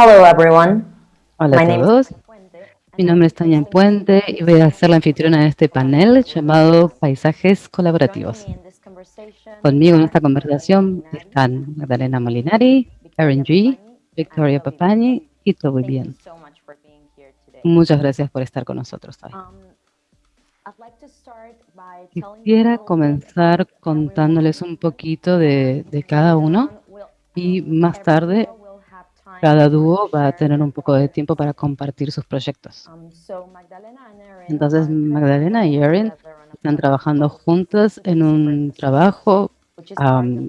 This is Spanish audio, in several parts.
Hello everyone. Hola a todos. Mi nombre es Tania Puente y voy a ser la anfitriona de este panel llamado Paisajes Colaborativos. Conmigo en esta conversación están Magdalena Molinari, Erin G., Victoria Papani y Toby Bien. Muchas gracias por estar con nosotros hoy. Quisiera comenzar contándoles un poquito de, de cada uno y más tarde cada dúo va a tener un poco de tiempo para compartir sus proyectos. Entonces, Magdalena y Erin están trabajando juntas en un trabajo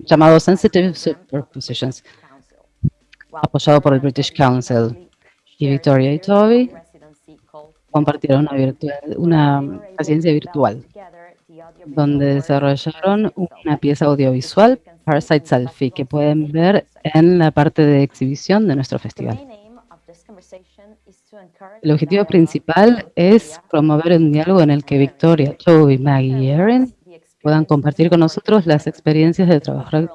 llamado Sensitive Superpositions, apoyado por el British Council. Y Victoria y Toby compartieron una, virtual, una virtual, donde desarrollaron una pieza audiovisual, Parasite Selfie, que pueden ver en la parte de exhibición de nuestro festival. El objetivo principal es promover un diálogo en el que Victoria, Toby, Maggie y Erin puedan compartir con nosotros las experiencias de trabajar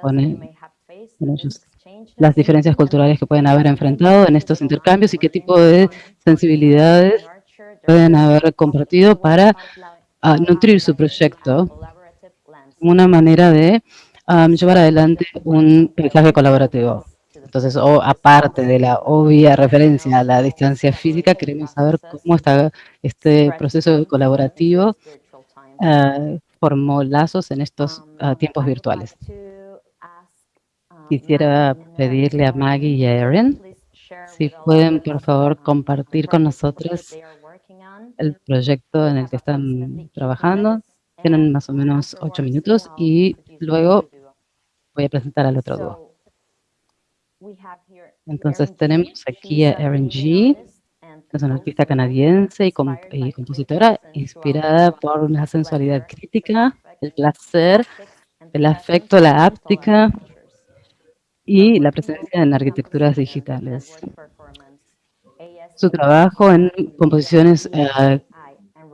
con, ellos, las diferencias culturales que pueden haber enfrentado en estos intercambios y qué tipo de sensibilidades pueden haber compartido para ah, nutrir su proyecto como una manera de llevar adelante un mensaje colaborativo. Entonces, o, aparte de la obvia referencia a la distancia física, queremos saber cómo está este proceso colaborativo uh, formó lazos en estos ah, tiempos virtuales. Quisiera pedirle a Maggie y a Erin si pueden, por favor, compartir con nosotros el proyecto en el que están trabajando. Tienen más o menos ocho minutos y luego voy a presentar al otro dúo. Entonces tenemos aquí a Erin G., que es una artista canadiense y, compositora inspirada por la sensualidad crítica, el placer, el afecto, la áptica y la presencia en arquitecturas digitales. Su trabajo en composiciones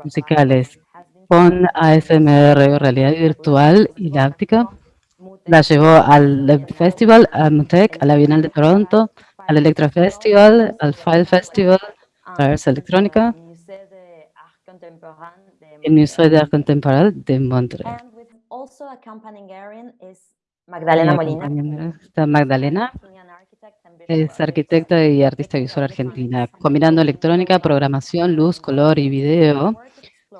musicales con ASMR, realidad virtual y la áptica, la llevó al Festival, a Mutec, a la Bienal de Toronto, al Electra Festival, al File Festival, a Ars Electrónica, el Museo de Arte Contemporáneo de Montreal. Magdalena Molina. Está Magdalena, es arquitecta y artista visual argentina, combinando electrónica, programación, luz, color y video.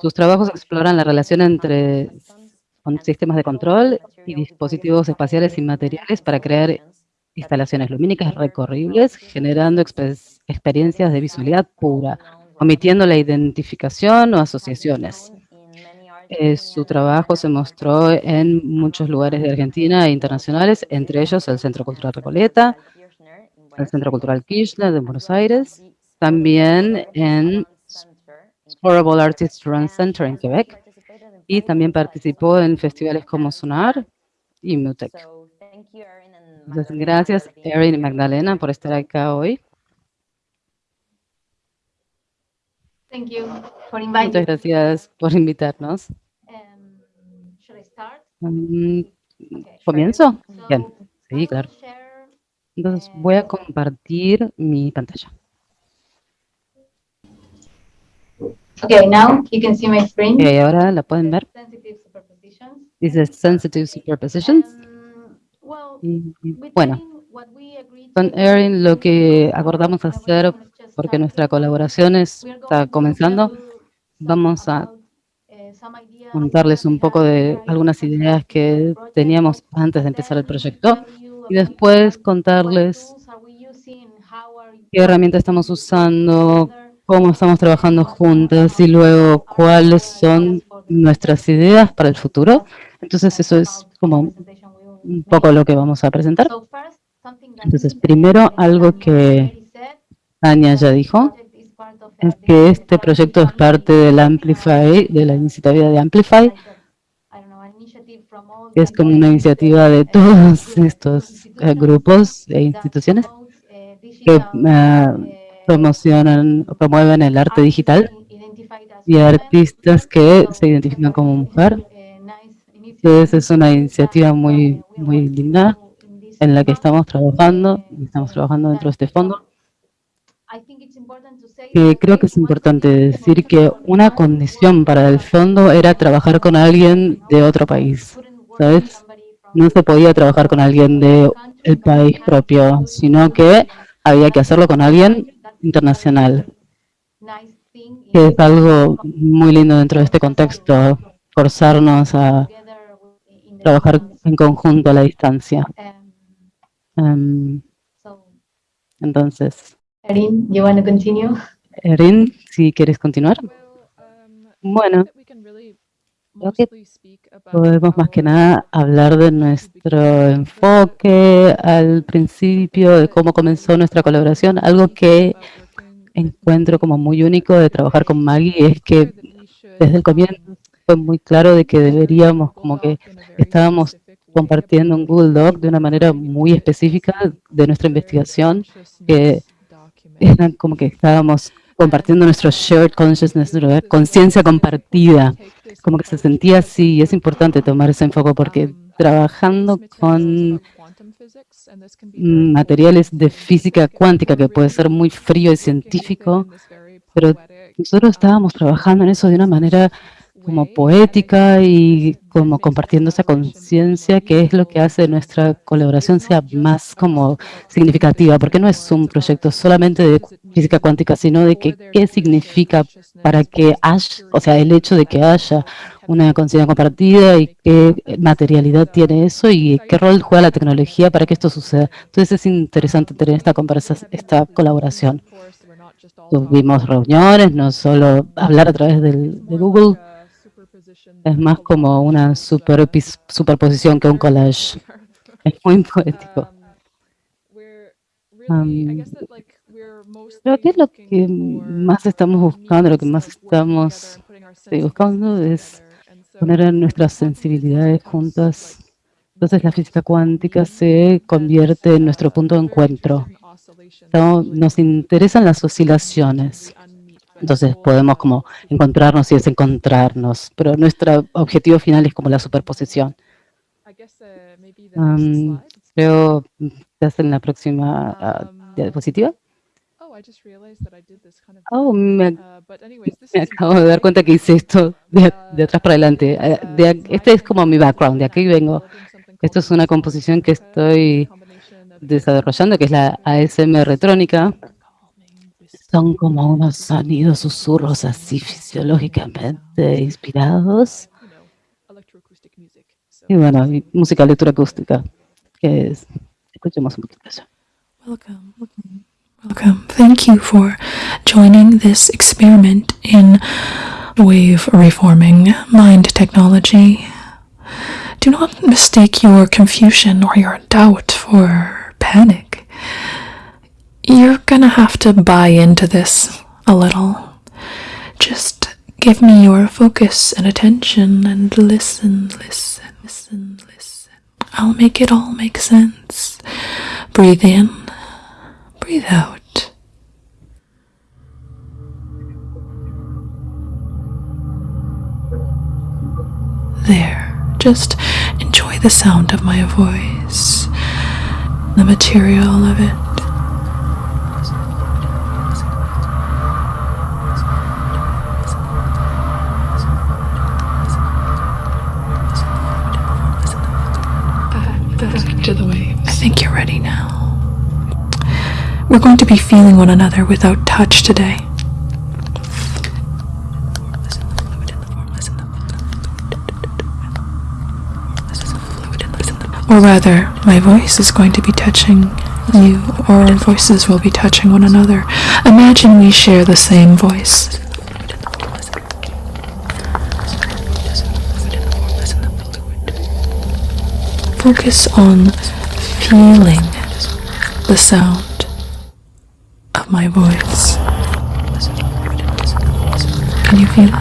Sus trabajos exploran la relación entre sistemas de control y dispositivos espaciales y materiales para crear instalaciones lumínicas recorribles, generando experiencias de visualidad pura, omitiendo la identificación o asociaciones. Eh, su trabajo se mostró en muchos lugares de Argentina e internacionales, entre ellos el Centro Cultural Recoleta, el Centro Cultural Kirchner de Buenos Aires, también en Horrible Artists Run Center en Quebec, y también participó en festivales como Sonar y Mutec. gracias, Erin y Magdalena, por estar acá hoy. Muchas gracias por invitarnos. Um, mm, ¿Comienzo? Bien, sí, claro. Entonces voy a compartir mi pantalla. Okay, now you can see my screen. Okay, ahora la pueden ver. Dice Sensitive Superpositions. bueno, con Erin lo que acordamos hacer, porque nuestra colaboración está comenzando, vamos a contarles un poco de algunas ideas que teníamos antes de empezar el proyecto y después contarles qué herramientas estamos usando, cómo estamos trabajando juntas y luego cuáles son nuestras ideas para el futuro. Entonces eso es como un poco lo que vamos a presentar. Entonces primero algo que Anya ya dijo es que este proyecto es parte del Amplify, de la iniciativa de Amplify, que es como una iniciativa de todos estos eh, grupos e instituciones que uh, promocionan promueven el arte digital y artistas que se identifican como mujer. Entonces es una iniciativa muy, muy linda en la que estamos trabajando, estamos trabajando dentro de este fondo, que creo que es importante decir que una condición para el fondo era trabajar con alguien de otro país, ¿sabes? No se podía trabajar con alguien del país propio, sino que había que hacerlo con alguien internacional, que es algo muy lindo dentro de este contexto, forzarnos a trabajar en conjunto a la distancia. Um, entonces, Erin, you want to continue? Erin, si quieres continuar. Bueno, creo que podemos más que nada hablar de nuestro enfoque al principio, de cómo comenzó nuestra colaboración. Algo que encuentro como muy único de trabajar con Maggie es que desde el comienzo fue muy claro de que deberíamos, como que estábamos compartiendo un Google Doc de una manera muy específica de nuestra investigación, que eran como que estábamos compartiendo nuestro shared consciousness, conciencia compartida, como que se sentía así, y es importante tomar ese enfoque porque trabajando con materiales de física cuántica, que puede ser muy frío y científico, pero nosotros estábamos trabajando en eso de una manera como poética y como compartiendo esa conciencia que es lo que hace nuestra colaboración sea más como significativa, porque no es un proyecto solamente de física cuántica, sino de que qué significa para que haya, o sea, el hecho de que haya una conciencia compartida y qué materialidad tiene eso y qué rol juega la tecnología para que esto suceda. Entonces es interesante tener esta esta colaboración. Tuvimos reuniones, no solo hablar a través del, de Google, es más como una super, superposición que un collage. Es muy poético. Um, creo que lo que más estamos buscando, lo que más estamos buscando es poner nuestras sensibilidades juntas. Entonces la física cuántica se convierte en nuestro punto de encuentro. Nos interesan las oscilaciones. Entonces podemos como encontrarnos y desencontrarnos, pero nuestro objetivo final es como la superposición. Um, creo que en la próxima uh, diapositiva. Oh, me, me, acabo de dar cuenta que hice esto de, de atrás para adelante. De, este es como mi background, de aquí vengo. Esto es una composición que estoy desarrollando, que es la ASM retrónica. Son como unos sonidos, susurros así fisiológicamente inspirados. Y bueno, y música electroacústica, que es, escuchemos un poquito. Welcome. Welcome. Thank you for joining this experiment in wave reforming mind technology. Do not mistake your confusion or your doubt for panic. You're gonna have to buy into this a little. Just give me your focus and attention and listen, listen, listen, listen. I'll make it all make sense. Breathe in, breathe out. There, just enjoy the sound of my voice, the material of it. We're going to be feeling one another without touch today. Or rather, my voice is going to be touching you, or our voices will be touching one another. Imagine we share the same voice. Focus on feeling the sound of my voice. Can you feel it?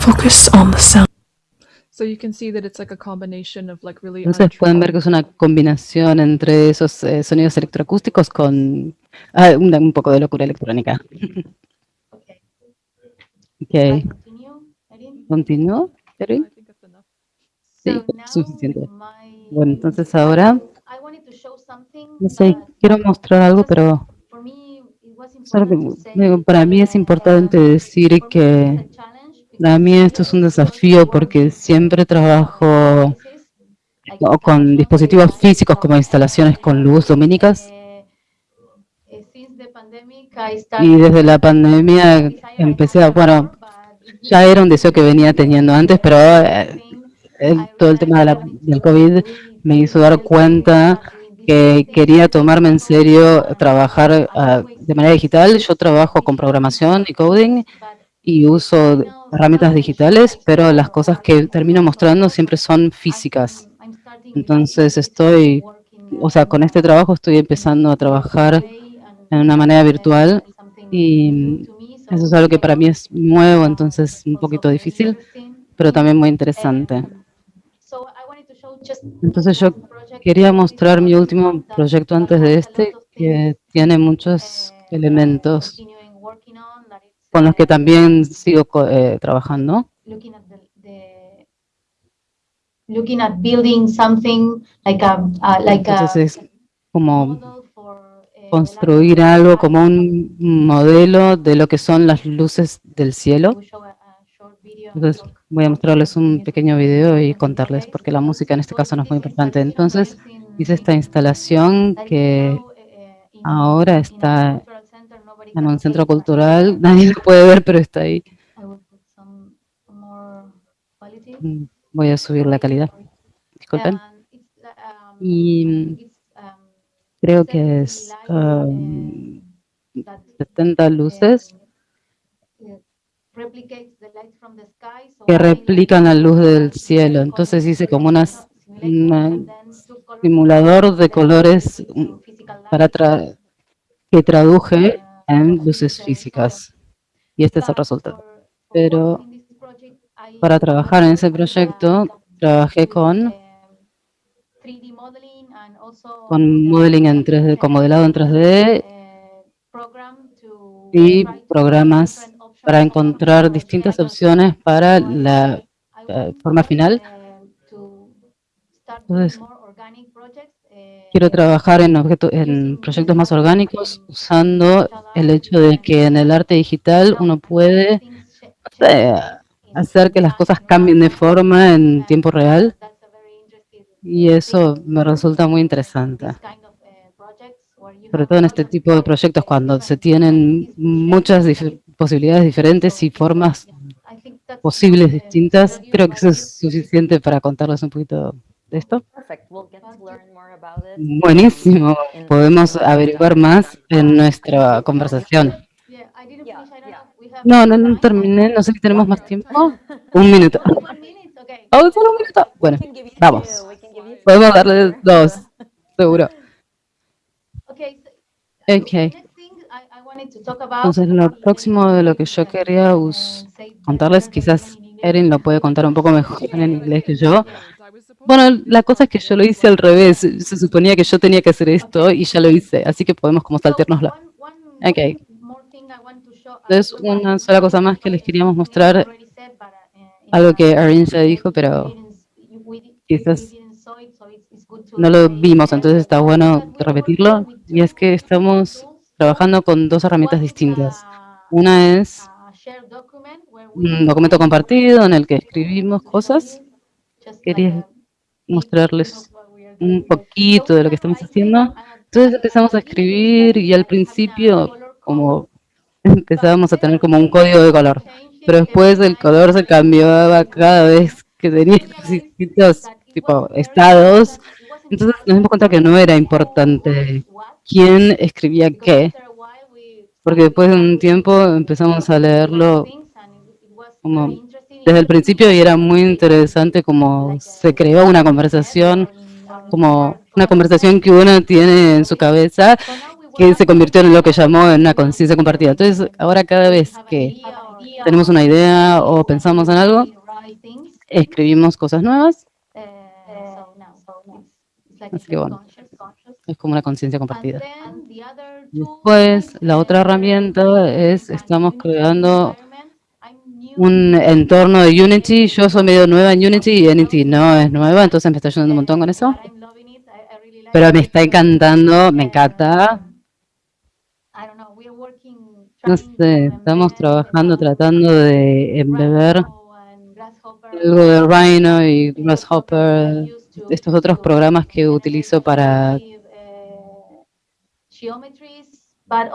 Focus on the sound. So you can see that it's like a combination of like really Entonces pueden ver que es una combinación entre esos eh, sonidos electroacústicos con ah, un, un poco de locura electrónica. Okay. Ok, Continue, Erin? continúo, Erin. Sí, So suficiente. my- Bueno, entonces ahora, I wanted to show something, no sé, quiero mostrar algo, pero para mí es importante um, decir que para mí esto es un desafío porque siempre trabajo con dispositivos físicos como instalaciones con luz lumínicas y desde la pandemia empecé a, bueno, ya era un deseo que venía teniendo antes, pero eh, el- todo el tema de la- del COVID me hizo dar cuenta que quería tomarme en serio trabajar ah, de manera digital. Yo trabajo con programación y coding y uso herramientas digitales, pero las cosas que termino mostrando siempre son físicas. Entonces estoy, o sea, con este trabajo estoy empezando a trabajar en una manera virtual y eso es algo que para mí es nuevo, entonces un poquito difícil, pero también muy interesante. Entonces yo quería mostrar mi último proyecto antes de este, que tiene muchos elementos con los que también sigo eh, trabajando. looking at building something like a like a Entonces es como eh, construir algo como un modelo de lo que son las luces del cielo. Entonces voy a mostrarles un pequeño video y contarles, porque la música en este caso no es muy importante. Entonces hice esta instalación que ahora está en un centro cultural, nadie lo puede ver, pero está ahí. Mm, Voy a subir la calidad, disculpen. Y creo que es um, 70 luces que replican la luz del cielo. Entonces hice como un simulador de colores para tra- que traduje en luces físicas. Y este es el resultado. Pero para trabajar en ese proyecto trabajé con, con modeling en 3D, con modelado en 3D y programas para encontrar distintas opciones para la forma final. Entonces, quiero trabajar en, objeto- en proyectos más orgánicos usando el hecho de que en el arte digital uno puede hacer que las cosas cambien de forma en tiempo real y eso me resulta muy interesante. Sobre todo en este tipo de proyectos cuando se tienen muchas posibilidades diferentes y formas posibles distintas, creo que eso es suficiente para contarles un poquito de esto. Buenísimo, podemos averiguar más en nuestra conversación. No, no, no terminé, no sé si tenemos más tiempo. Un minuto. Oh, solo un minuto. Bueno, vamos. Podemos darle dos, seguro. Ok. Entonces, lo próximo de lo que yo quería contarles, quizás Erin lo puede contar un poco mejor en inglés que yo. Bueno, la cosa es que yo lo hice al revés. Se suponía que yo tenía que hacer esto y ya lo hice, así que podemos como saltárnoslo. Ok. Entonces, una sola cosa más que les queríamos mostrar, algo que Erin ya dijo, pero quizás no lo vimos, entonces está bueno repetirlo. Y es que estamos trabajando con dos herramientas distintas. Una es un documento compartido en el que escribimos cosas. Quería mostrarles un poquito de lo que estamos haciendo. Entonces empezamos a escribir y al principio como empezábamos a tener como un código de color, pero después el color se cambiaba cada vez que tenía distintos tipo estados. Entonces nos dimos cuenta que no era importante quién escribía qué, porque después de un tiempo empezamos a leerlo como desde el principio y era muy interesante como se creó una conversación, como una conversación que uno tiene en su cabeza que se convirtió en lo que llamó en una conciencia compartida. Entonces, ahora cada vez que tenemos una idea o pensamos en algo, escribimos cosas nuevas, así que bueno, es como una conciencia compartida. Después, la otra herramienta es, estamos creando un entorno de Unity. Yo soy medio nueva en Unity y Unity no es nueva, entonces me está ayudando un montón con eso. Pero me está encantando, me encanta. No sé, estamos trabajando, tratando de embeber algo de Rhino y Grasshopper, estos otros programas que utilizo para,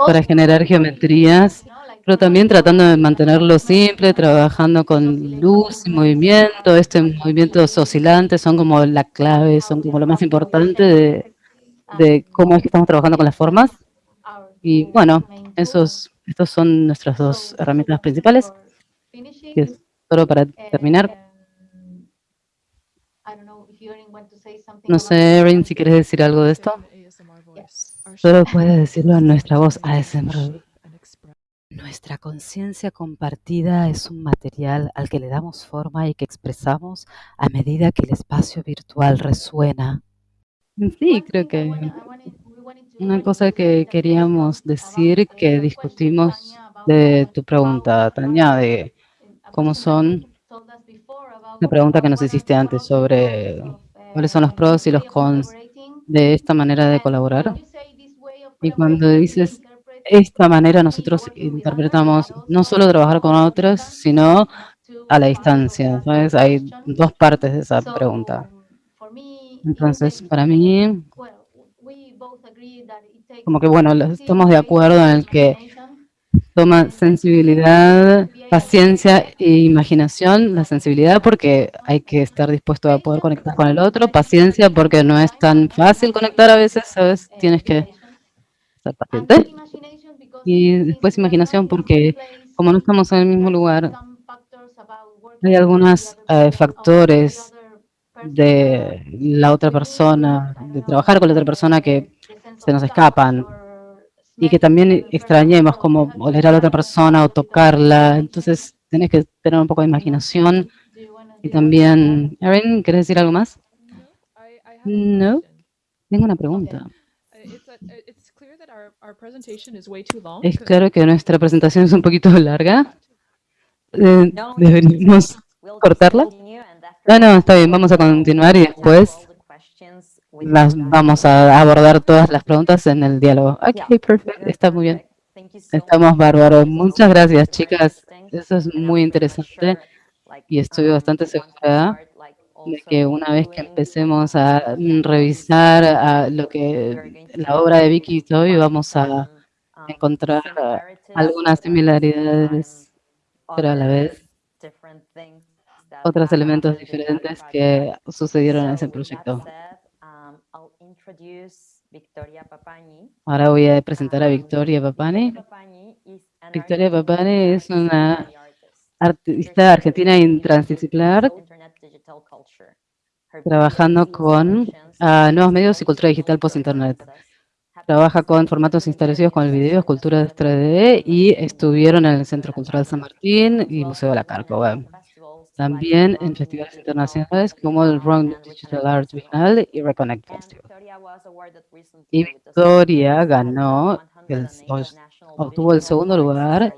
para generar geometrías, pero también tratando de mantenerlo simple, trabajando con luz y movimiento. Estos movimientos oscilantes son como la clave, son como lo más importante de, de cómo es que estamos trabajando con las formas. Y bueno, esos, estos son nuestras dos herramientas principales. Que es solo para terminar. No sé, Erin, si quieres decir algo de esto. Solo puedes decirlo en nuestra voz ASMR. Nuestra conciencia compartida es un material al que le damos forma y que expresamos a medida que el espacio virtual resuena. Sí, creo que una cosa que queríamos decir, que discutimos de tu pregunta, Tania, de cómo son, la pregunta que nos hiciste antes sobre cuáles son los pros y los cons de esta manera de colaborar. Y cuando dices esta manera, nosotros interpretamos no solo trabajar con otros, sino a la distancia. ¿sabes? Hay dos partes de esa pregunta. Entonces, para mí, como que bueno, estamos de acuerdo en el que toma sensibilidad, paciencia e imaginación. La sensibilidad porque hay que estar dispuesto a poder conectar con el otro. Paciencia porque no es tan fácil conectar a veces, ¿sabes? Tienes que paciente. Y después imaginación porque como no estamos en el mismo lugar, hay algunos eh, factores de la otra persona, de trabajar con la otra persona que se nos escapan y que también extrañemos como oler a la otra persona o tocarla. Entonces, tenés que tener un poco de imaginación. Y también, Erin, ¿quieres decir algo más? No, tengo una pregunta. Es claro que nuestra presentación es un poquito larga. Eh, deberíamos cortarla. No, no, está bien, vamos a continuar y después las vamos a abordar todas las preguntas en el diálogo. Ok, perfecto, está muy bien. Estamos bárbaros. Muchas gracias, chicas. Eso es muy interesante y estoy bastante segura de que una vez que empecemos a revisar lo que la obra de Vicky y Toby, vamos a encontrar algunas similaridades, pero a la vez otros elementos diferentes que sucedieron en ese proyecto. Ahora voy a presentar a Victoria Papani. Victoria Papani es una artista argentina interdisciplinar trabajando con uh, nuevos medios y cultura digital post-internet. Trabaja con formatos instalados con el video, esculturas 3D y estuvieron en el Centro Cultural San Martín y Museo de la Carco. También en festivales internacionales como el Wrong Digital Arts Bienal y Reconnect Festival. Y Victoria ganó, el, obtuvo el segundo lugar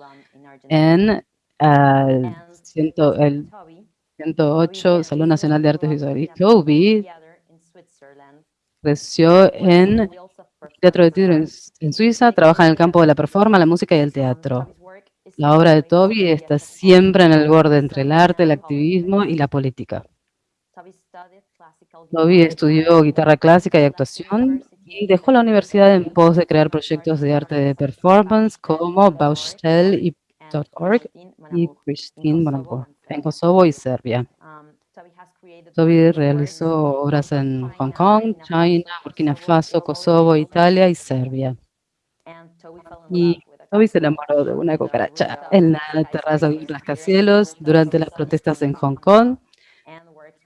en uh, ciento, el 108 Salón Nacional de Artes Visuales. Toby creció en Teatro de Tiro en Suiza, trabaja en el campo de la performance, la música y el teatro. La obra de Toby está siempre en el borde entre el arte, el activismo y la política. Toby estudió guitarra clásica y actuación y dejó la universidad en pos de crear proyectos de arte de performance como y .org y Christine Bonaparte en Kosovo y Serbia. Toby realizó obras en Hong Kong, China, Burkina Faso, Kosovo, Italia y Serbia. Y Toby se enamoró de una cucaracha. En la terraza de rascacielos durante las protestas en Hong Kong.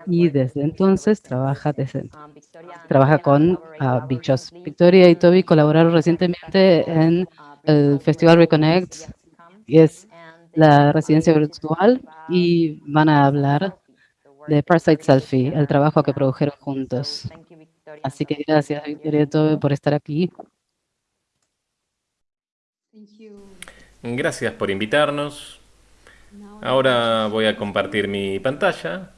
Y desde entonces trabaja, desde, trabaja con uh, bichos. Victoria y Toby colaboraron recientemente en el Festival Reconnect, y es la residencia virtual, y van a hablar de Parasite Selfie, el trabajo que produjeron juntos. Así que gracias, Victoria y Toby, por estar aquí. Gracias por invitarnos. Ahora voy a compartir mi pantalla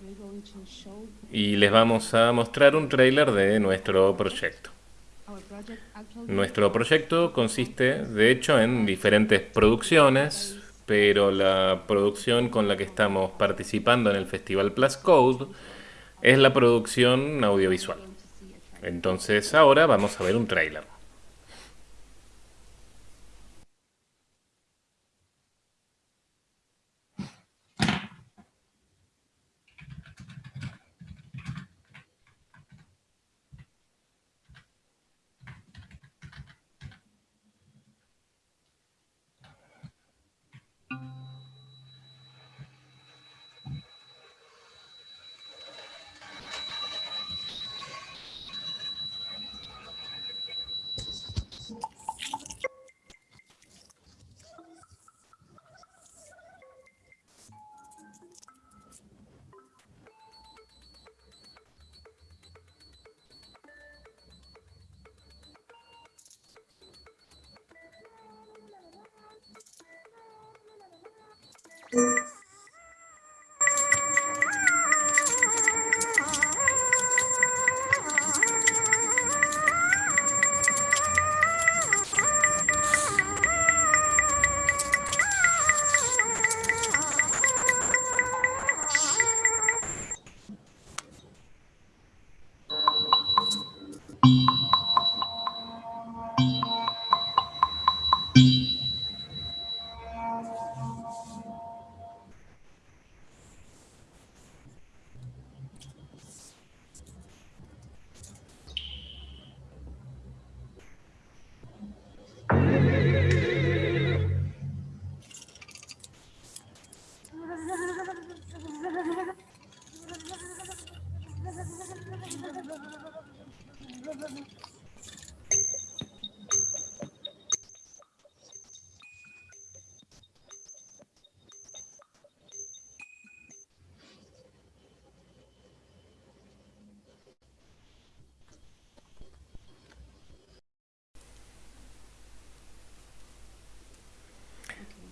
y les vamos a mostrar un trailer de nuestro proyecto. Nuestro proyecto consiste, de hecho, en diferentes producciones, pero la producción con la que estamos participando en el Festival Plus Code es la producción audiovisual. Entonces ahora vamos a ver un trailer.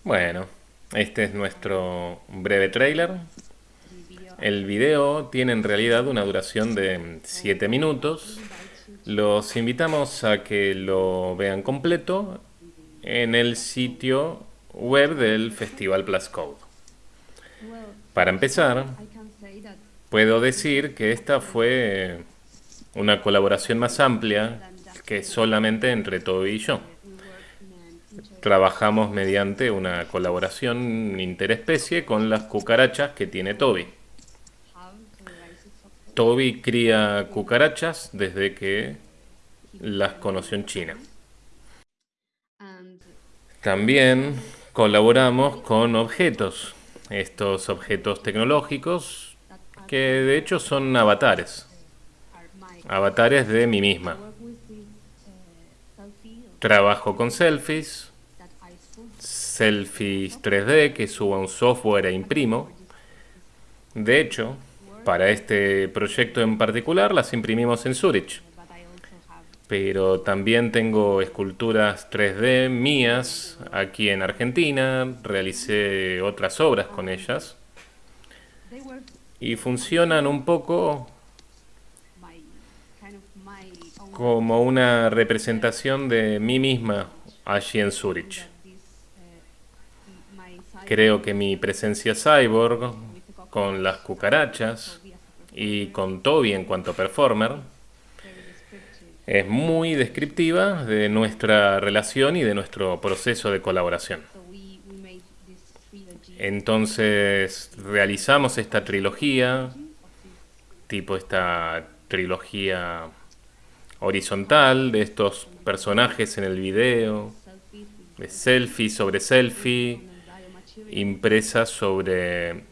Bueno, este es nuestro breve trailer. El video tiene en realidad una duración de 7 minutos. Los invitamos a que lo vean completo en el sitio web del Festival Plus Code. Para empezar, puedo decir que esta fue una colaboración más amplia que solamente entre Toby y yo. Trabajamos mediante una colaboración interespecie con las cucarachas que tiene Toby. Toby cría cucarachas desde que las conoció en China. También colaboramos con objetos, estos objetos tecnológicos que de hecho son avatares, avatares de mí misma. Trabajo con selfies, selfies 3D que subo a un software e imprimo. De hecho, para este proyecto en particular las imprimimos en Zurich. Pero también tengo esculturas 3D mías aquí en Argentina, realicé otras obras con ellas. Y funcionan un poco como una representación de mí misma allí en Zurich. Creo que mi presencia cyborg con las cucarachas y con Toby en cuanto performer es muy descriptiva de nuestra relación y de nuestro proceso de colaboración. Entonces realizamos esta trilogía, tipo esta trilogía horizontal de estos personajes en el video, de selfie sobre selfie, impresa sobre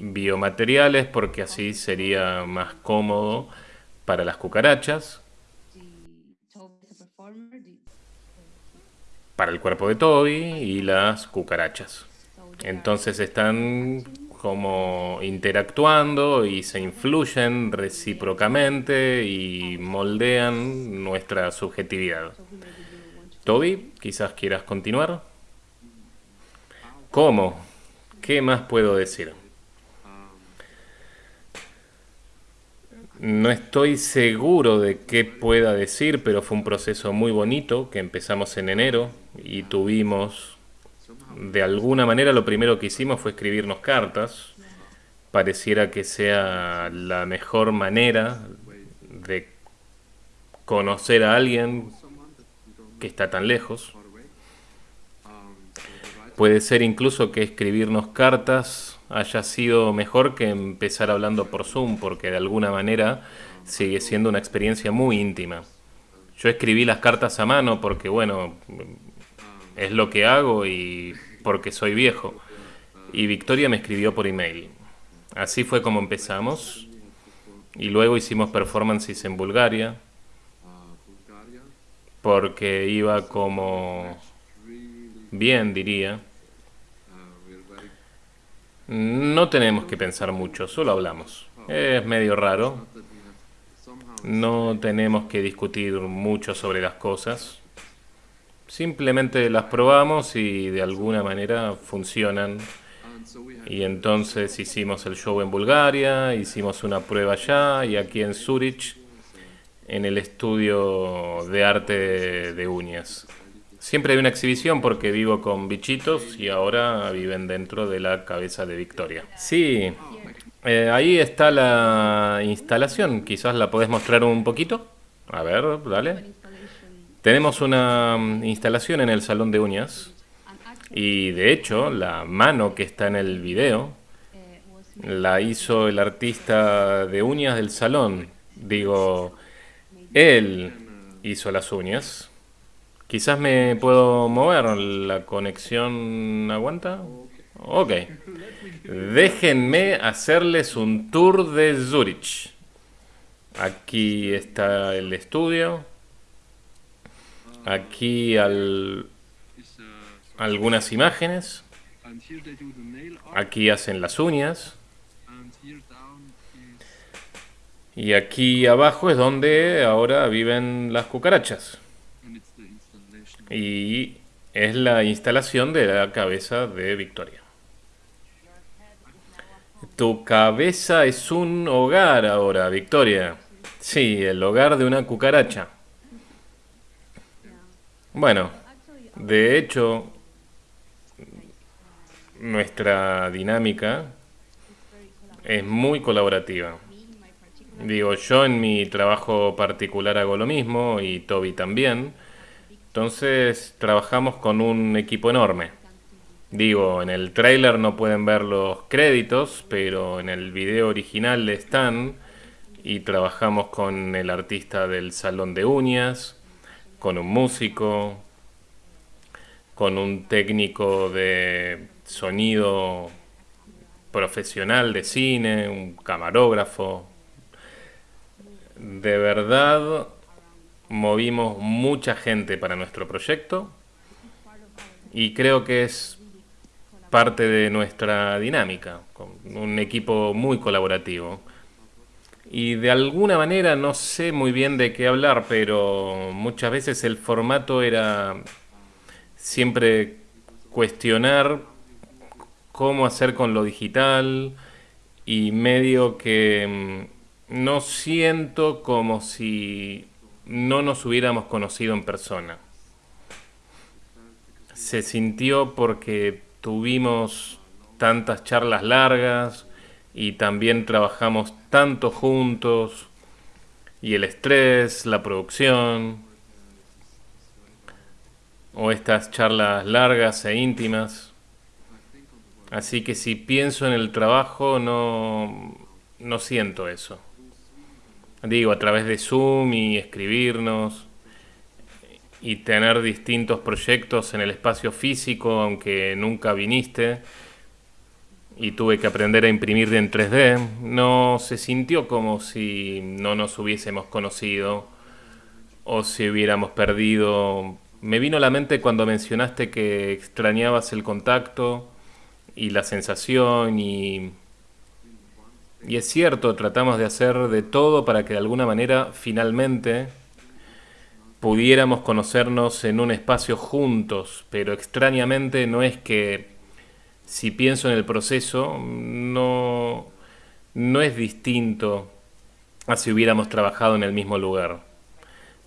biomateriales porque así sería más cómodo para las cucarachas, para el cuerpo de Toby y las cucarachas. Entonces están como interactuando y se influyen recíprocamente y moldean nuestra subjetividad. Toby, quizás quieras continuar. ¿Cómo? ¿Qué más puedo decir? No estoy seguro de qué pueda decir, pero fue un proceso muy bonito que empezamos en enero y tuvimos, de alguna manera, lo primero que hicimos fue escribirnos cartas. Pareciera que sea la mejor manera de conocer a alguien que está tan lejos. Puede ser incluso que escribirnos cartas haya sido mejor que empezar hablando por Zoom, porque de alguna manera sigue siendo una experiencia muy íntima. Yo escribí las cartas a mano porque, bueno, es lo que hago y porque soy viejo. Y Victoria me escribió por email. Así fue como empezamos. Y luego hicimos performances en Bulgaria. Porque iba como bien, diría. No tenemos que pensar mucho, solo hablamos. Es medio raro. No tenemos que discutir mucho sobre las cosas. Simplemente las probamos y de alguna manera funcionan. Y entonces hicimos el show en Bulgaria, hicimos una prueba allá y aquí en Zurich, en el estudio de arte de uñas. Siempre hay una exhibición porque vivo con bichitos y ahora viven dentro de la cabeza de Victoria. Sí, eh, ahí está la instalación. Quizás la podés mostrar un poquito. A ver, dale. Tenemos una mm, instalación en el salón de uñas. Y de hecho, la mano que está en el video la hizo el artista de uñas del salón. Digo, él hizo las uñas. Quizás me puedo mover, la conexión aguanta. Ok. Déjenme hacerles un tour de Zurich. Aquí está el estudio. Aquí al, algunas imágenes. Aquí hacen las uñas. Y aquí abajo es donde ahora viven las cucarachas y es la instalación de la cabeza de Victoria. Tu cabeza es un hogar ahora, Victoria. Sí, el hogar de una cucaracha. Bueno, de hecho, nuestra dinámica es muy colaborativa. Digo, yo en mi trabajo particular hago lo mismo y Toby también. Entonces trabajamos con un equipo enorme. Digo, en el trailer no pueden ver los créditos, pero en el video original están. Y trabajamos con el artista del salón de uñas, con un músico, con un técnico de sonido profesional de cine, un camarógrafo. De verdad movimos mucha gente para nuestro proyecto y creo que es parte de nuestra dinámica, un equipo muy colaborativo. Y de alguna manera no sé muy bien de qué hablar, pero muchas veces el formato era siempre cuestionar cómo hacer con lo digital y medio que mm, no siento como si no nos hubiéramos conocido en persona. Se sintió porque tuvimos tantas charlas largas y también trabajamos tanto juntos y el estrés, la producción o estas charlas largas e íntimas. Así que si pienso en el trabajo no, no siento eso. Digo, a través de Zoom y escribirnos y tener distintos proyectos en el espacio físico, aunque nunca viniste y tuve que aprender a imprimir en 3D, no se sintió como si no nos hubiésemos conocido o si hubiéramos perdido. Me vino a la mente cuando mencionaste que extrañabas el contacto y la sensación y y es cierto, tratamos de hacer de todo para que de alguna manera finalmente pudiéramos conocernos en un espacio juntos, pero extrañamente no es que si pienso en el proceso, no, no es distinto a si hubiéramos trabajado en el mismo lugar.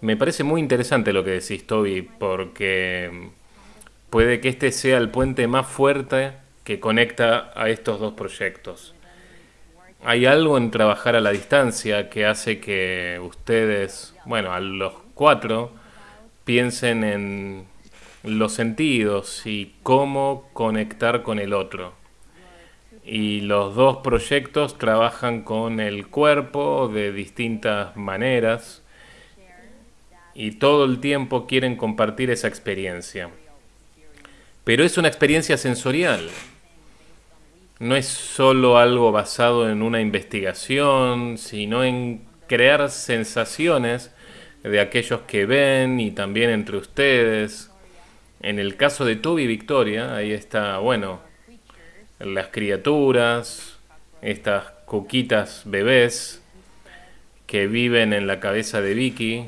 Me parece muy interesante lo que decís, Toby, porque puede que este sea el puente más fuerte que conecta a estos dos proyectos. Hay algo en trabajar a la distancia que hace que ustedes, bueno, a los cuatro, piensen en los sentidos y cómo conectar con el otro. Y los dos proyectos trabajan con el cuerpo de distintas maneras y todo el tiempo quieren compartir esa experiencia. Pero es una experiencia sensorial. No es solo algo basado en una investigación, sino en crear sensaciones de aquellos que ven y también entre ustedes. En el caso de Toby y Victoria, ahí está, bueno, las criaturas, estas cuquitas bebés que viven en la cabeza de Vicky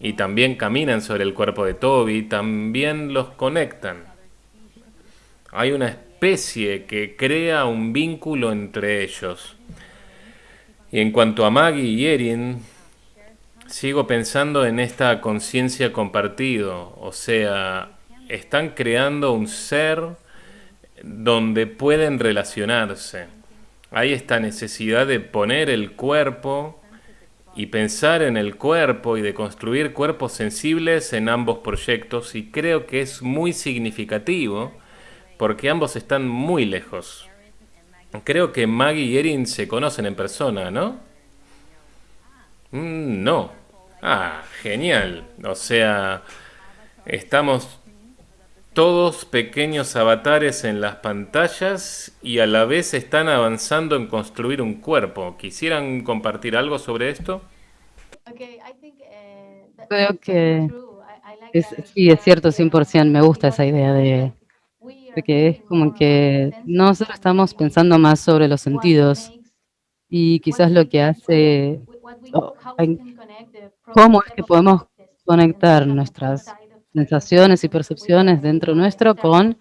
y también caminan sobre el cuerpo de Toby, también los conectan. Hay una especie que crea un vínculo entre ellos. Y en cuanto a Maggie y Erin, sigo pensando en esta conciencia compartido, o sea, están creando un ser donde pueden relacionarse. Hay esta necesidad de poner el cuerpo y pensar en el cuerpo y de construir cuerpos sensibles en ambos proyectos y creo que es muy significativo porque ambos están muy lejos. Creo que Maggie y Erin se conocen en persona, ¿no? Mm, no. Ah, genial. O sea, estamos todos pequeños avatares en las pantallas y a la vez están avanzando en construir un cuerpo. ¿Quisieran compartir algo sobre esto? Creo que sí, es cierto, 100%. Me gusta esa idea de, de que es como que nosotros estamos pensando más sobre los sentidos y quizás lo que hace, cómo es que podemos conectar nuestras sensaciones y percepciones dentro nuestro con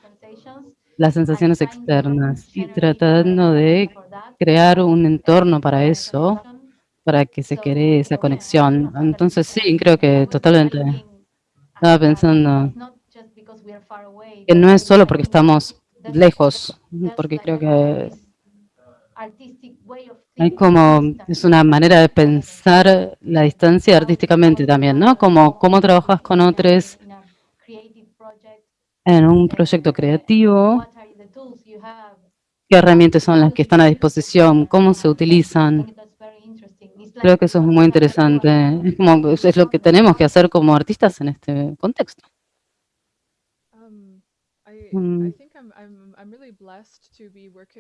las sensaciones externas y tratando de crear un entorno para eso, para que se cree esa conexión. Entonces sí, creo que totalmente estaba pensando que no es solo porque estamos lejos, porque creo que hay como, es una manera de pensar la distancia artísticamente también, ¿no? Como cómo trabajas con otros en un proyecto creativo, qué herramientas son las que están a disposición, cómo se utilizan. Creo que eso es muy interesante. Es, como, es lo que tenemos que hacer como artistas en este contexto. Mm.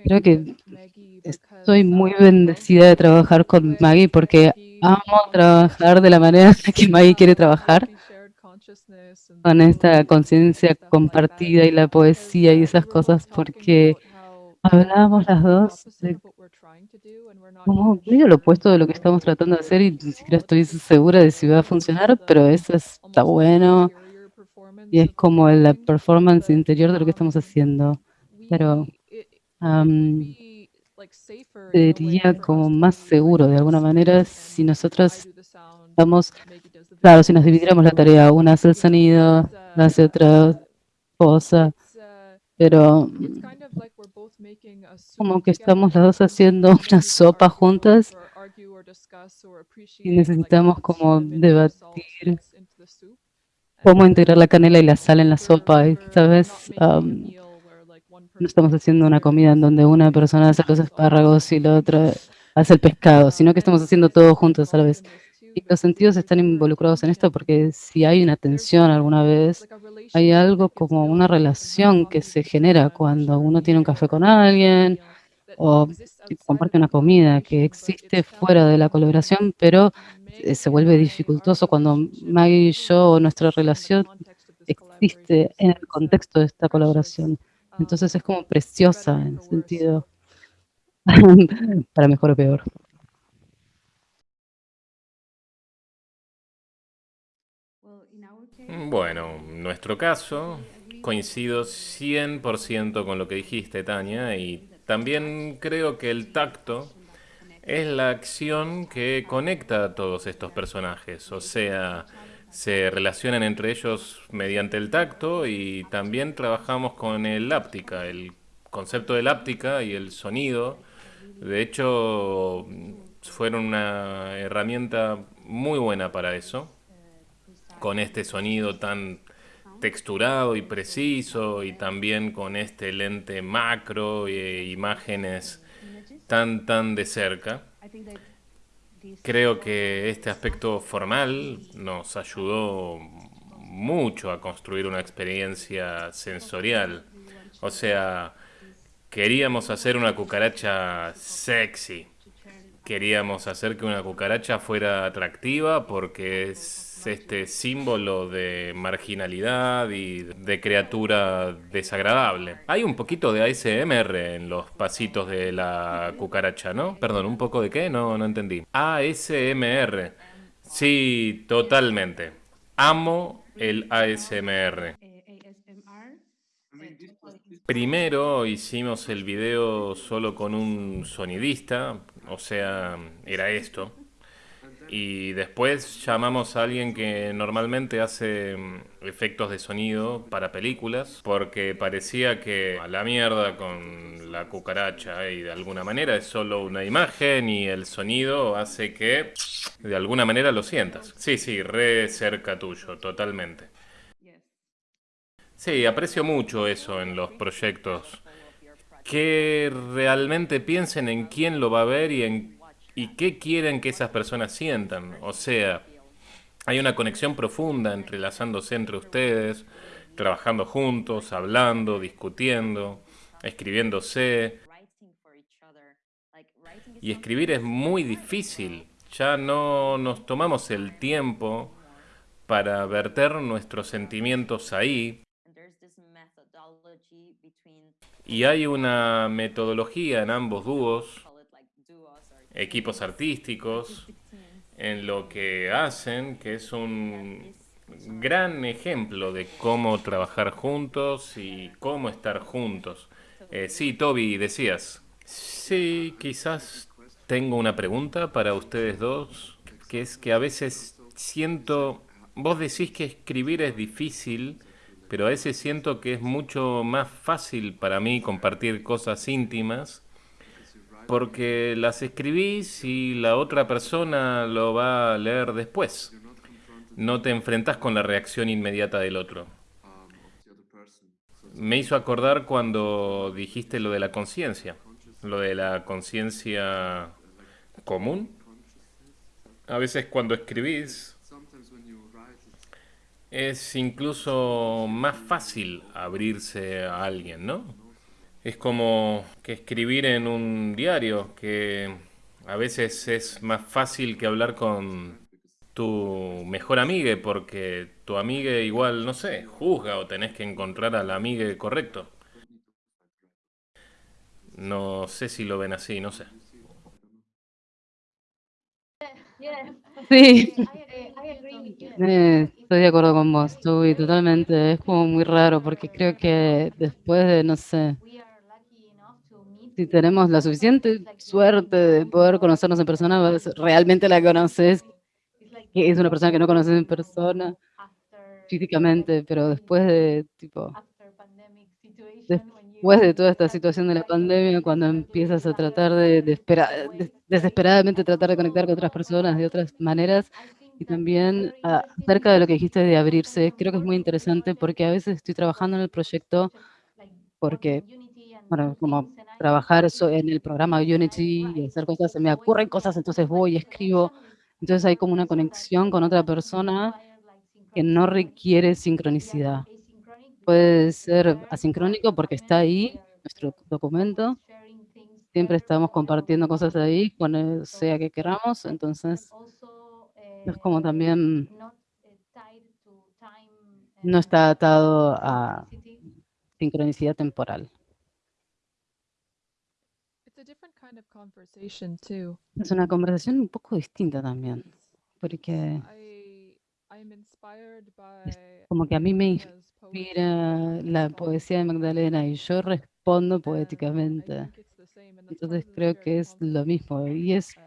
Creo que estoy muy bendecida de trabajar con Maggie porque amo trabajar de la manera que Maggie quiere trabajar con esta conciencia compartida y la poesía y esas cosas porque hablábamos las dos de como medio lo opuesto de lo que estamos tratando de hacer y ni siquiera estoy segura de si va a funcionar, pero eso está bueno y es como la performance interior de lo que estamos haciendo. Pero sería como más seguro de alguna manera si nosotros estamos, claro, si nos dividiéramos la tarea, una hace el sonido, la hace otra cosa, pero como que estamos las dos haciendo una sopa juntas y necesitamos como debatir cómo integrar la canela y la sal en la sopa. Esta vez no estamos haciendo una comida en donde una persona hace los espárragos y la otra hace el pescado, sino que estamos haciendo todo juntos a vez. Y los sentidos están involucrados en esto porque si hay una tensión alguna vez, hay algo como una relación que se genera cuando uno tiene un café con alguien o comparte una comida que existe fuera de la colaboración, pero eh, se vuelve dificultoso cuando Maggie y yo, nuestra relación existe en el contexto de esta colaboración. Entonces es como preciosa en sentido, para mejor o peor. Bueno, en nuestro caso, coincido 100% con lo que dijiste, Tania, y también creo que el tacto es la acción que conecta a todos estos personajes, o sea, se relacionan entre ellos mediante el tacto y también trabajamos con el láptica, el concepto de láptica y el sonido. De hecho, fueron una herramienta muy buena para eso, con este sonido tan texturado y preciso y también con este lente macro e imágenes tan tan de cerca. Creo que este aspecto formal nos ayudó mucho a construir una experiencia sensorial. O sea, queríamos hacer una cucaracha sexy. Queríamos hacer que una cucaracha fuera atractiva porque es este símbolo de marginalidad y de criatura desagradable. Hay un poquito de ASMR en los pasitos de la cucaracha, ¿no? Perdón, ¿un poco de qué? No, no entendí. ASMR. Sí, totalmente. Amo el ASMR. Primero hicimos el video solo con un sonidista, o sea, era esto. Y después llamamos a alguien que normalmente hace mm, efectos de sonido para películas, porque parecía que a la mierda con la cucaracha y de alguna manera es solo una imagen y el sonido hace que de alguna manera lo sientas. Sí, sí, re cerca tuyo, totalmente. Sí, aprecio mucho eso en los proyectos. Que realmente piensen en quién lo va a ver y en y qué quieren que esas personas sientan. O sea, hay una conexión profunda entrelazándose entre ustedes, trabajando juntos, hablando, discutiendo, escribiéndose. Y escribir es muy difícil. Ya no nos tomamos el tiempo para verter nuestros sentimientos ahí. Y hay una metodología en ambos dúos equipos artísticos en lo que hacen, que es un gran ejemplo de cómo trabajar juntos y cómo estar juntos. Eh, sí, Toby, decías. Sí, quizás tengo una pregunta para ustedes dos, que es que a veces siento, vos decís que escribir es difícil, pero a veces siento que es mucho más fácil para mí compartir cosas íntimas porque las escribís y la otra persona lo va a leer después. No te enfrentas con la reacción inmediata del otro. Me hizo acordar cuando dijiste lo de la conciencia, lo de la conciencia común. A veces cuando escribís es incluso más fácil abrirse a alguien, ¿no? Es como que escribir en un diario, que a veces es más fácil que hablar con tu mejor amiga, porque tu amiga igual, no sé, juzga o tenés que encontrar al amiga correcto. No sé si lo ven así, no sé. Sí, eh, estoy de acuerdo con vos, estoy totalmente. Es como muy raro porque creo que después de, no sé, si tenemos la suficiente suerte de poder conocernos en persona, realmente la conoces, es una persona que no conoces en persona físicamente, pero después de, tipo, después de toda esta situación de la pandemia, cuando empiezas a tratar de, desesperadamente tratar de conectar con otras personas de otras maneras, y también ah, acerca de lo que dijiste de abrirse, creo que es muy interesante porque a veces estoy trabajando en el proyecto porque, bueno, como trabajar eso en el programa Unity y hacer cosas, se me ocurren cosas, entonces voy y escribo. Entonces hay como una conexión con otra persona que no requiere sincronicidad. Puede ser asincrónico porque está ahí, nuestro documento. Siempre estamos compartiendo cosas ahí, con sea que queramos. Entonces, es como también no está atado a sincronicidad temporal. Es una conversación un poco distinta también, porque como que a mí me inspira la poesía de Magdalena y yo respondo poéticamente. Entonces creo que es lo mismo y es,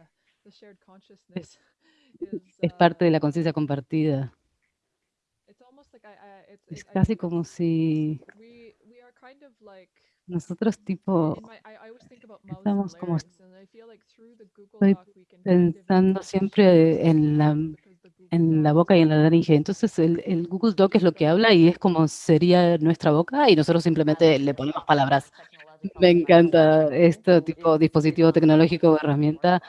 es, es parte de la conciencia compartida. Es casi como si nosotros tipo estamos como estoy pensando siempre en la en la boca y en la laringe. Entonces el, el, Google Doc es lo que habla y es como sería nuestra boca y nosotros simplemente le ponemos palabras. Me encanta esto tipo dispositivo tecnológico o herramienta.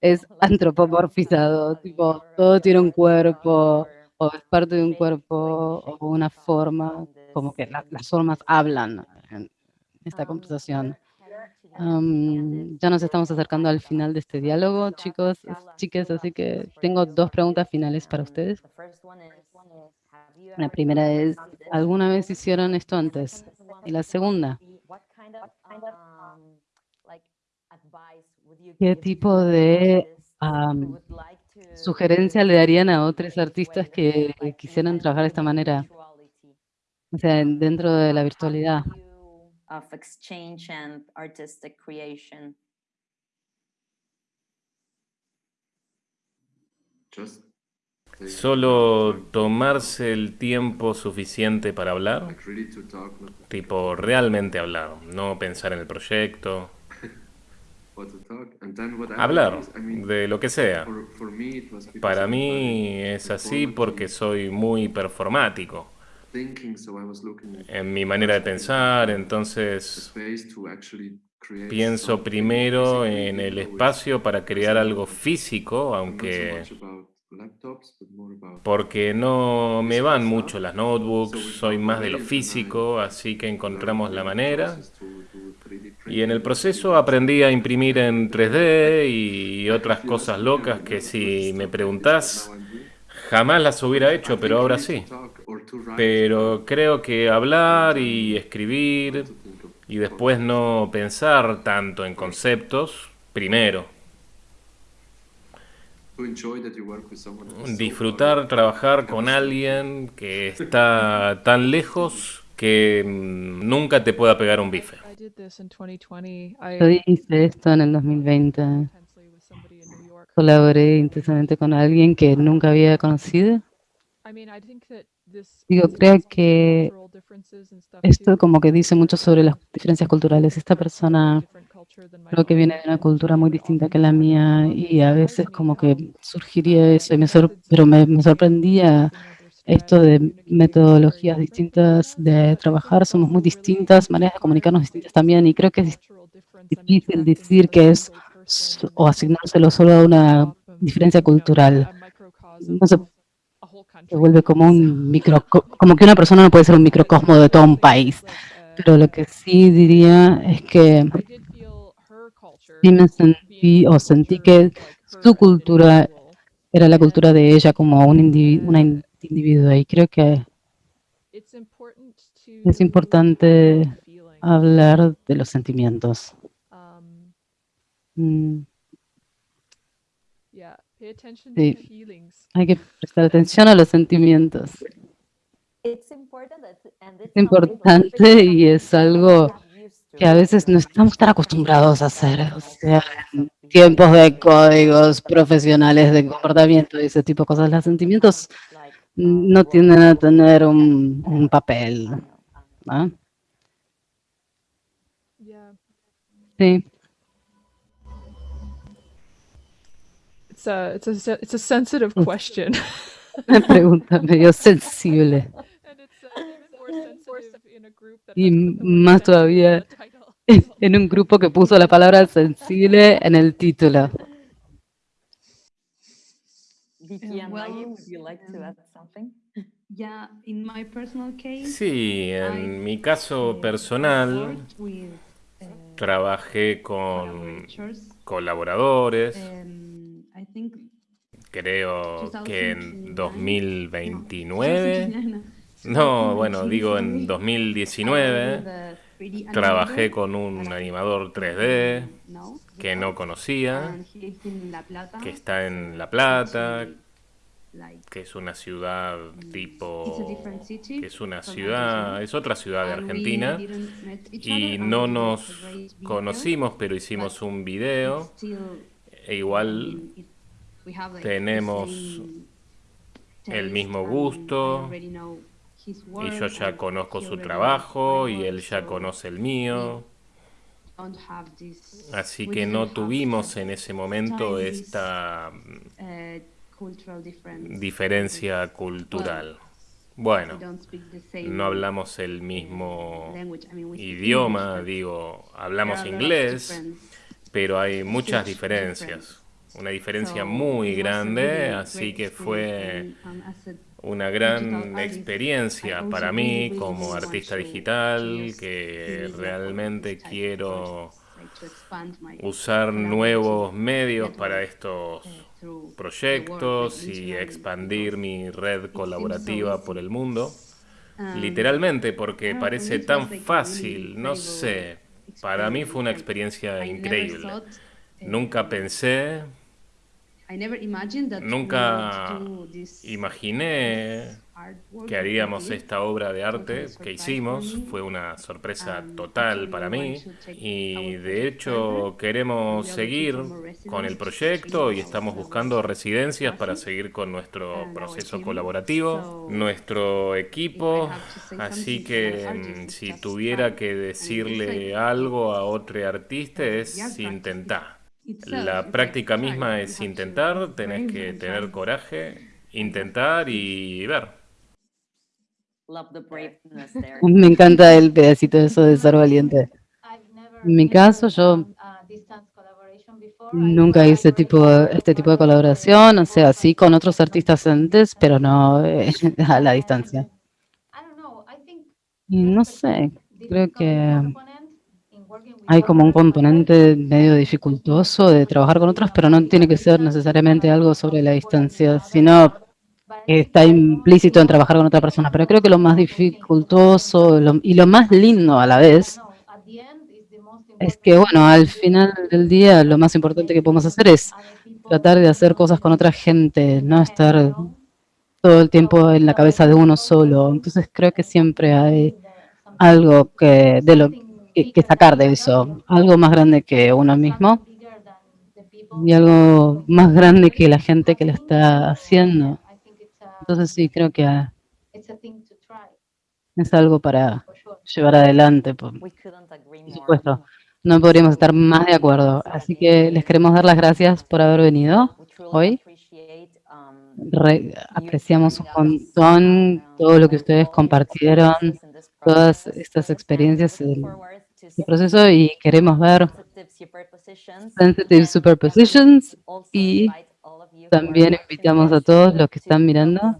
Es antropomorfizado, tipo todo tiene un cuerpo o es parte de un cuerpo o una forma, como que la, las formas hablan esta conversación. Um, ya nos estamos acercando al final de este diálogo, chicos, chicas, así que tengo dos preguntas finales para ustedes. La primera es, ¿alguna vez hicieron esto antes? Y la segunda, ¿qué tipo de um, sugerencia le darían a otros artistas que quisieran trabajar de esta manera? O sea, dentro de la virtualidad. Of exchange and artistic creation. Solo tomarse el tiempo suficiente para hablar, tipo realmente hablar, no pensar en el proyecto. Hablar de lo que sea. Para mí es así porque soy muy performático en mi manera de pensar, entonces pienso primero en el espacio para crear algo físico, aunque porque no me van mucho las notebooks, soy más de lo físico, así que encontramos la manera. Y en el proceso aprendí a imprimir en 3D y otras cosas locas que si me preguntás, jamás las hubiera hecho, pero ahora sí. Pero creo que hablar y escribir y después no pensar tanto en conceptos, primero. Disfrutar trabajar con alguien que está tan lejos que mm, nunca te pueda pegar un bife. Yo hice esto en el 2020. Colaboré intensamente con alguien que nunca había conocido. Digo, creo que esto como que dice mucho sobre las diferencias culturales. Esta persona creo que viene de una cultura muy distinta que la mía y a veces como que surgiría eso, y me pero me, me sorprendía esto de metodologías distintas de trabajar, somos muy distintas, maneras de comunicarnos distintas también y creo que es difícil decir que es o asignárselo solo a una diferencia cultural. No se vuelve como un micro, como que una persona no puede ser un microcosmo de todo un país. Pero lo que sí diría es que sí me sentí o sentí que su cultura era la cultura de ella como un una individuo y creo que es importante hablar de los sentimientos. Mm. Sí, hay que prestar atención a los sentimientos. Es importante y es algo que a veces no estamos tan acostumbrados a hacer. O sea, en tiempos de códigos profesionales de comportamiento y ese tipo de cosas, los sentimientos no tienden a tener un, un papel. ¿no? Sí. It's a, it's a, it's a sensitive question. Una pregunta medio sensible. Y más todavía en un grupo que puso la palabra sensible en el título. Sí, en mi caso personal, trabajé con colaboradores. Creo que en 2029. No, bueno, digo en 2019 trabajé con un animador 3D que no conocía, que está en La Plata, que es una ciudad tipo, que es una ciudad, es otra ciudad de Argentina, y no nos conocimos, pero hicimos un video, e igual tenemos el mismo gusto, y yo ya conozco su trabajo, y él ya conoce el mío. Así que no tuvimos en ese momento esta diferencia cultural. Bueno, no hablamos el mismo idioma, digo, hablamos inglés, pero hay muchas diferencias. Una diferencia muy grande, así que fue una gran experiencia para mí como artista digital, que realmente quiero usar nuevos medios para estos proyectos y expandir mi red colaborativa por el mundo. Literalmente, porque parece tan fácil, no sé, para mí fue una experiencia increíble. Nunca pensé Nunca imaginé que haríamos esta obra de arte que hicimos. Fue una sorpresa total para mí. y de hecho queremos seguir con el proyecto y estamos buscando residencias para seguir con nuestro proceso colaborativo, nuestro equipo. Así que mm, si tuviera que decirle algo a otro artista es intentar. La práctica misma es intentar, tenés que tener coraje, intentar y ver. Me encanta el pedacito de eso de ser valiente. En mi caso, yo nunca hice tipo, este tipo de colaboración, o sea, sí con otros artistas antes, pero no eh, a la distancia. Y no sé, creo que hay como un componente medio dificultoso de trabajar con otros, pero no tiene que ser necesariamente algo sobre la distancia, sino que está implícito en trabajar con otra persona. Pero creo que lo más dificultoso y lo más lindo a la vez es que, bueno, al final del día lo más importante que podemos hacer es tratar de hacer cosas con otra gente, no estar todo el tiempo en la cabeza de uno solo. Entonces creo que siempre hay algo que de lo que, sacar de eso, algo más grande que uno mismo y algo más grande que la gente que lo está haciendo. Entonces sí, creo que ah, es algo para llevar adelante, por supuesto. No podríamos estar más de acuerdo. Así que les queremos dar las gracias por haber venido hoy. apreciamos un montón todo lo que ustedes compartieron, todas estas experiencias el proceso y queremos ver Sensitive Superpositions y también invitamos a todos los que están mirando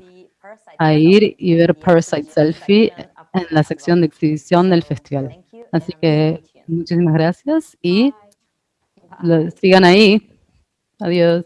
a ir y ver Parasite Selfie en la sección de exhibición del festival. Así que muchísimas gracias y sigan ahí. Adiós.